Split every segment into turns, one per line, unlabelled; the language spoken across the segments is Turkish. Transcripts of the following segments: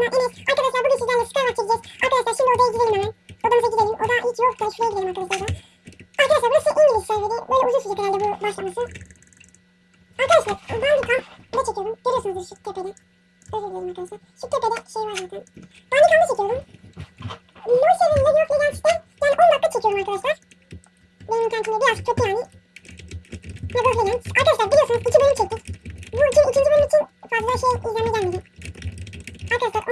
sonra Enes. Arkadaşlar bugün sizlerle Skyward çekeceğiz. Arkadaşlar şimdi odaya gidelim hemen. Odamıza gidelim. Oda hiç yok da şuraya gidelim arkadaşlar. da. Arkadaşlar burası İngiliz serveri. Böyle uzun sürecek herhalde bu başlaması. Arkadaşlar kamp ne çekiyorum? Görüyorsunuzdur şu tepede. Özür dilerim arkadaşlar. Şu tepede şey var zaten. Kamp çekiyorum. LoL serverinde yok Legends'te yani 10 dakika çekiyorum arkadaşlar. Benim internetimde biraz kötü yani. League of Legends. Arkadaşlar biliyorsunuz 2 bölüm çektik. Bu iki, ikinci bölüm için fazla şey izlenme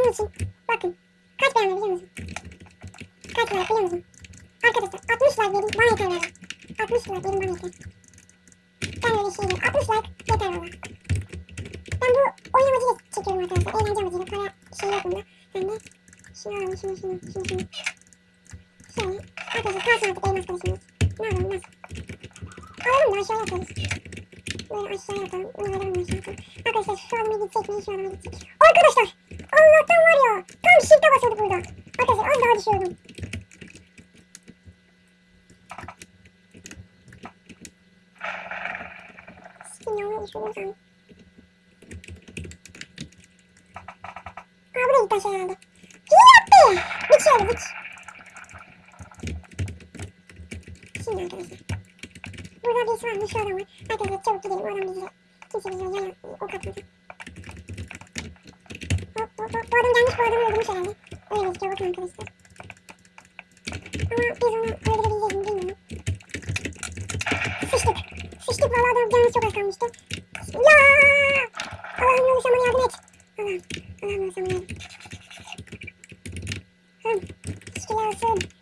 onun için bakın. Kaç beğendi biliyor musun? Kaç like biliyor musun? Arkadaşlar 60 like verin bana yeter valla. 60 like verin bana yeter. Ben öyle şey değil. 60 like yeter valla. Ben bu oyun amacıyla çekiyorum arkadaşlar. Eğlence amacıyla. Para şey yok bunda. Ben de şunu alalım şunu şunu şunu şunu. Şöyle. Arkadaşlar kalsın artık elmas kılıçımız. Ne yapalım nasıl? Alalım da aşağıya atarız. Böyle aşağıya atalım. Bunu alalım aşağıya atalım. Arkadaşlar şu adama gidecek mi? Şu adama gidecek. Arkadaşlar! Allah'tan var ya. Tam shift'e basıyorduk burada. Arkadaşlar az daha düşüyordum. Sikim ya onu düşürdüm sandım. Aa buraya gitti aşağı herhalde. Hile yaptı. Bıç şöyle bıç. Şimdi arkadaşlar. Burada birisi varmış şu adam var. Arkadaşlar çabuk gidelim o adam bizi. Kimse bizi yana ok atmasın. Hop hop hop. Bu adam gelmiş bu adamı öldürmüş herhalde. Öyle gözüküyor bakın arkadaşlar. Ama biz onu öldürebileceğiz mi bilmiyorum. Sıçtık. Sıçtık valla adam canımız çok az kalmıştı. Ya! Allah'ım yolu sana yardım et. Allah'ım. Allah'ım yolu sana yardım. Hım. Şükürler olsun.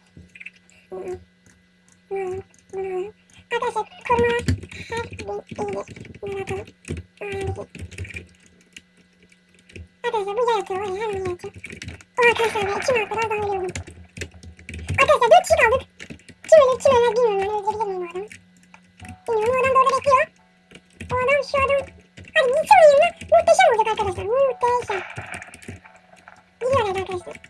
arkadaşlar.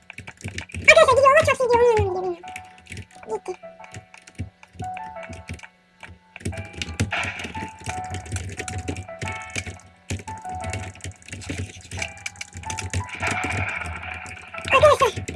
Okay.